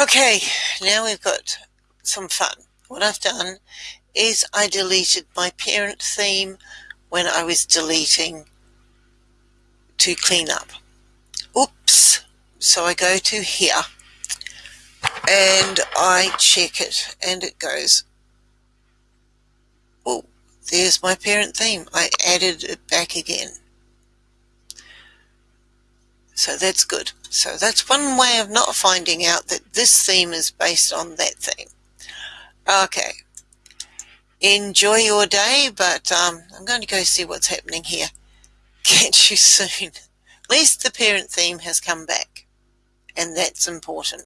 Okay, now we've got some fun. What I've done is I deleted my parent theme when I was deleting to clean up. Oops! So I go to here and I check it and it goes, oh, there's my parent theme. I added it back again. So that's good. So that's one way of not finding out that this theme is based on that theme. Okay. Enjoy your day, but um, I'm going to go see what's happening here. Catch you soon. At least the parent theme has come back, and that's important.